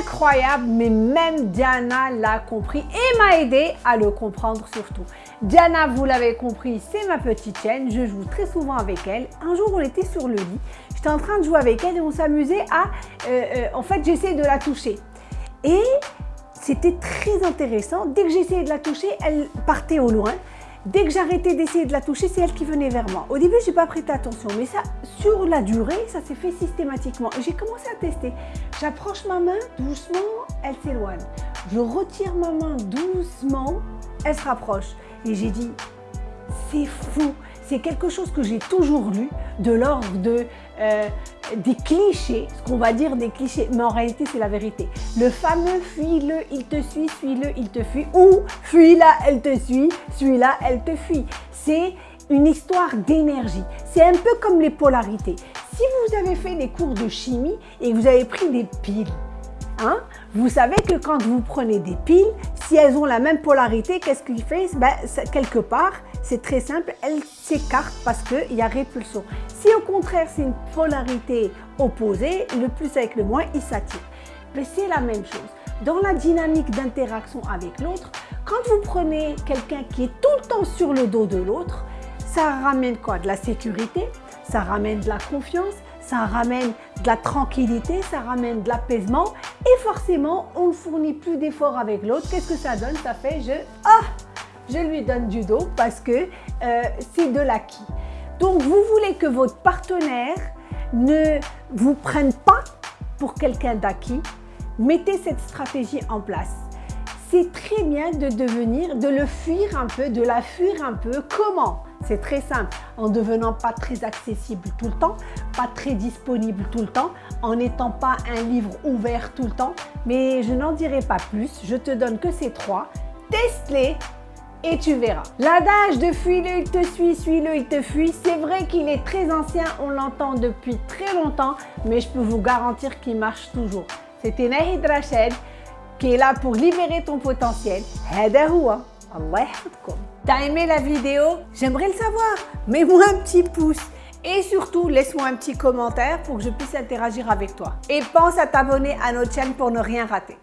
incroyable, mais même Diana l'a compris et m'a aidé à le comprendre surtout. Diana, vous l'avez compris, c'est ma petite chaîne, je joue très souvent avec elle. Un jour, on était sur le lit, j'étais en train de jouer avec elle et on s'amusait à... Euh, euh, en fait, j'essayais de la toucher. Et c'était très intéressant. Dès que j'essayais de la toucher, elle partait au loin. Dès que j'arrêtais d'essayer de la toucher, c'est elle qui venait vers moi. Au début, je n'ai pas prêté attention, mais ça, sur la durée, ça s'est fait systématiquement. J'ai commencé à tester. J'approche ma main doucement, elle s'éloigne. Je retire ma main doucement, elle se rapproche. Et j'ai dit, c'est fou. C'est quelque chose que j'ai toujours lu, de l'ordre de, euh, des clichés, ce qu'on va dire des clichés, mais en réalité c'est la vérité. Le fameux fuis-le, il te suit, suis-le, il te fuit, ou fuis-la, elle te suit, suis-la, elle te fuit. C'est une histoire d'énergie. C'est un peu comme les polarités. Si vous avez fait des cours de chimie et vous avez pris des piles, Hein? vous savez que quand vous prenez des piles, si elles ont la même polarité, qu'est-ce qu'il fait ben, Quelque part, c'est très simple, elles s'écartent parce qu'il y a répulsion. Si au contraire, c'est une polarité opposée, le plus avec le moins, il s'attire. Mais c'est la même chose. Dans la dynamique d'interaction avec l'autre, quand vous prenez quelqu'un qui est tout le temps sur le dos de l'autre, ça ramène quoi? De la sécurité, ça ramène de la confiance, ça ramène de la tranquillité, ça ramène de l'apaisement et forcément, on ne fournit plus d'efforts avec l'autre. Qu'est-ce que ça donne? Ça fait je, ah, je lui donne du dos parce que euh, c'est de l'acquis. Donc, vous voulez que votre partenaire ne vous prenne pas pour quelqu'un d'acquis, mettez cette stratégie en place c'est très bien de devenir, de le fuir un peu, de la fuir un peu. Comment? C'est très simple, en devenant pas très accessible tout le temps, pas très disponible tout le temps, en n'étant pas un livre ouvert tout le temps. Mais je n'en dirai pas plus, je te donne que ces trois. Teste-les et tu verras. L'adage de fuis-le, il te suit, suis-le, il te fuit, c'est vrai qu'il est très ancien, on l'entend depuis très longtemps, mais je peux vous garantir qu'il marche toujours. C'était Nahid Rachid qui est là pour libérer ton potentiel. T'as aimé la vidéo? J'aimerais le savoir. Mets-moi un petit pouce. Et surtout, laisse-moi un petit commentaire pour que je puisse interagir avec toi. Et pense à t'abonner à notre chaîne pour ne rien rater.